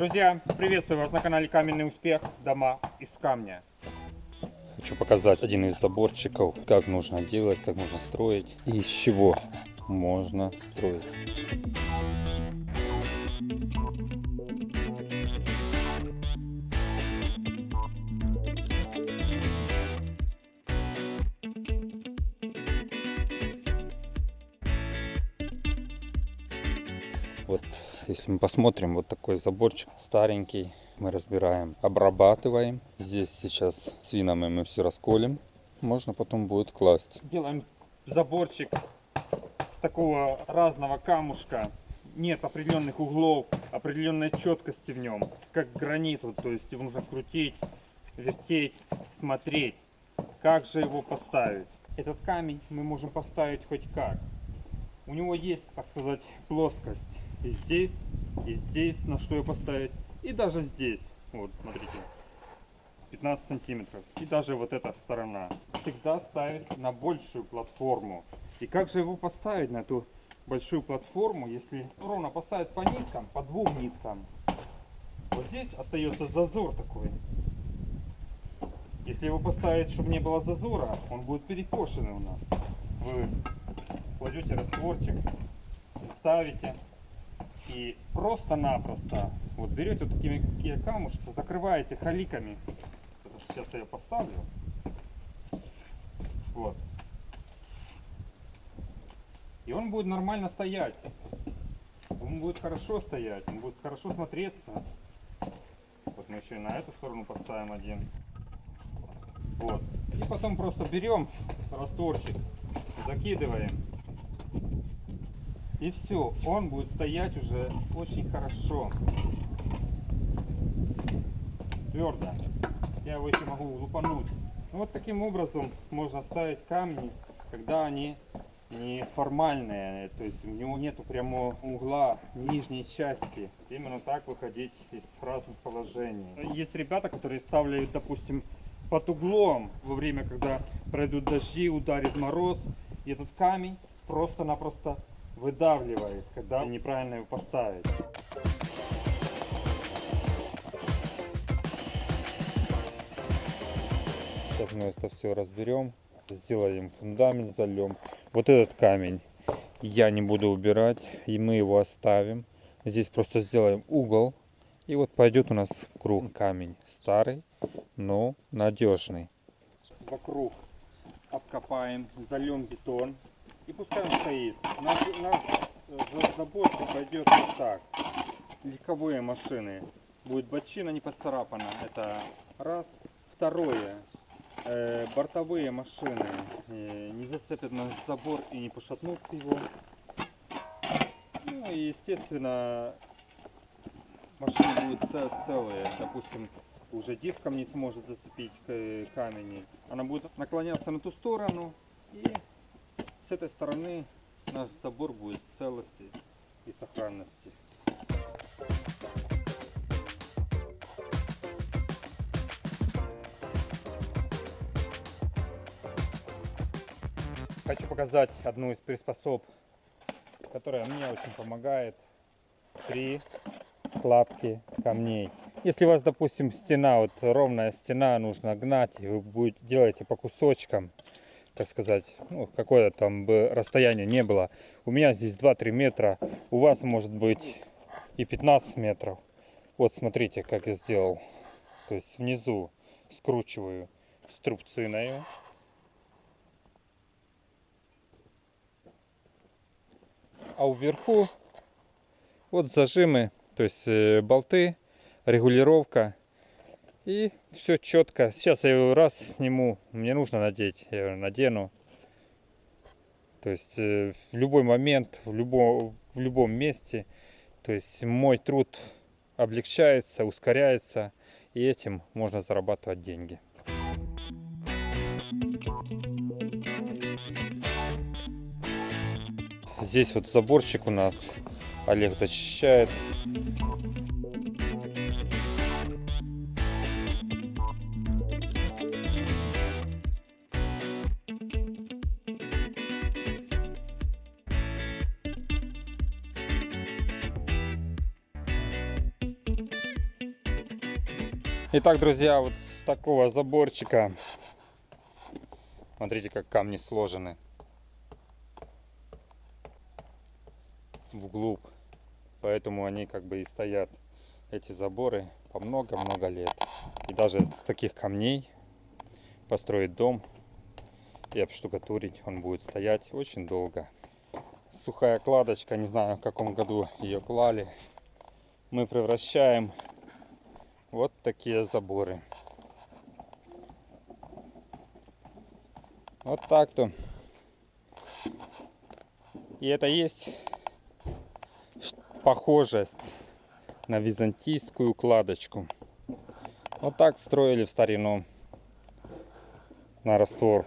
Друзья, приветствую вас на канале Каменный Успех. Дома из камня. Хочу показать один из заборчиков, как нужно делать, как можно строить и из чего можно строить. Вот если мы посмотрим, вот такой заборчик старенький, мы разбираем, обрабатываем. Здесь сейчас свинами мы все расколем, можно потом будет класть. Делаем заборчик с такого разного камушка. Нет определенных углов, определенной четкости в нем, как гранит, вот, то есть его нужно крутить, вертеть, смотреть, как же его поставить. Этот камень мы можем поставить хоть как. У него есть, так сказать, плоскость и здесь, и здесь, на что ее поставить, и даже здесь. Вот, смотрите, 15 сантиметров. И даже вот эта сторона. Всегда ставить на большую платформу. И как же его поставить на эту большую платформу, если ровно поставить по ниткам, по двум ниткам. Вот здесь остается зазор такой. Если его поставить, чтобы не было зазора, он будет перекошенный у нас. Вы кладете растворчик, ставите и просто-напросто вот берете вот такими такие камушки, закрываете халиками. Сейчас я поставлю. Вот. И он будет нормально стоять. Он будет хорошо стоять, он будет хорошо смотреться. Вот мы еще и на эту сторону поставим один. Вот. И потом просто берем растворчик, закидываем и все, он будет стоять уже очень хорошо. Твердо. Я его еще могу лупануть. Ну, вот таким образом можно ставить камни, когда они не формальные, то есть у него нету прямого угла нижней части. Именно так выходить из разных положений. Есть ребята, которые ставляют, допустим, под углом во время, когда пройдут дожди, ударит мороз, и этот камень просто-напросто выдавливает, когда неправильно его поставить. Сейчас мы это все разберем, сделаем фундамент, зальем. Вот этот камень я не буду убирать, и мы его оставим. Здесь просто сделаем угол, и вот пойдет у нас круг камень. Старый, но надежный. Вокруг обкопаем, зальем бетон. И пускай он стоит. Наш, наш э, заборчик пойдет вот так. Легковые машины. Будет бочина не поцарапана. Это раз. Второе. Э, бортовые машины э, не зацепят наш забор и не пошатнут его. Ну и естественно машины будут целые. Допустим, уже диском не сможет зацепить камень. Она будет наклоняться на ту сторону и с этой стороны наш забор будет в целости и сохранности. Хочу показать одну из приспособ, которая мне очень помогает при кладке камней. Если у вас, допустим, стена, вот ровная стена, нужно гнать, и вы будете делаете по кусочкам, так сказать, ну, какое там бы расстояние не было. У меня здесь 2-3 метра, у вас может быть и 15 метров. Вот смотрите, как я сделал. То есть внизу скручиваю струбциною. А вверху вот зажимы, то есть э, болты, регулировка и все четко. Сейчас я его раз сниму. Мне нужно надеть. Я его надену. То есть э, в любой момент, в любом, в любом месте. То есть мой труд облегчается, ускоряется. И этим можно зарабатывать деньги. Здесь вот заборчик у нас Олег дочищает. Итак, друзья, вот с такого заборчика, смотрите, как камни сложены вглубь. Поэтому они как бы и стоят, эти заборы, по много-много лет. И даже с таких камней построить дом и обштукатурить он будет стоять очень долго. Сухая кладочка, не знаю в каком году ее клали. Мы превращаем вот такие заборы. Вот так-то. И это есть похожесть на византийскую кладочку. Вот так строили в старину на раствор.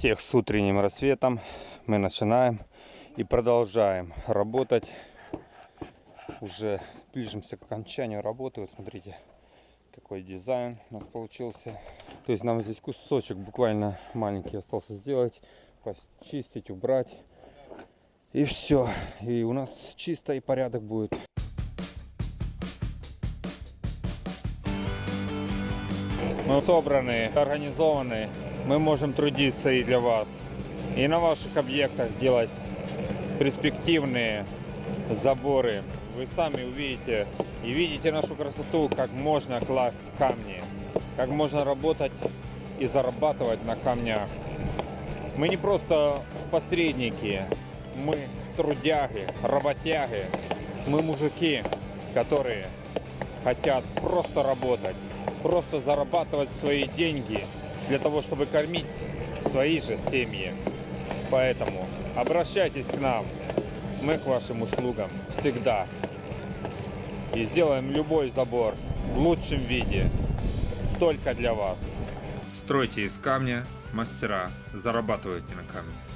Всех с утренним рассветом. Мы начинаем и продолжаем работать. Уже ближимся к окончанию работы. Вот смотрите, какой дизайн у нас получился. То есть нам здесь кусочек буквально маленький остался сделать. почистить, убрать. И все. И у нас чисто и порядок будет. Мы собраны, организованы. Мы можем трудиться и для вас. И на ваших объектах делать перспективные заборы. Вы сами увидите и видите нашу красоту, как можно класть камни, как можно работать и зарабатывать на камнях. Мы не просто посредники, мы трудяги, работяги, мы мужики, которые хотят просто работать, просто зарабатывать свои деньги для того, чтобы кормить свои же семьи. Поэтому обращайтесь к нам, мы к вашим услугам всегда. И сделаем любой забор в лучшем виде, только для вас. Стройте из камня, мастера, зарабатывайте на камне.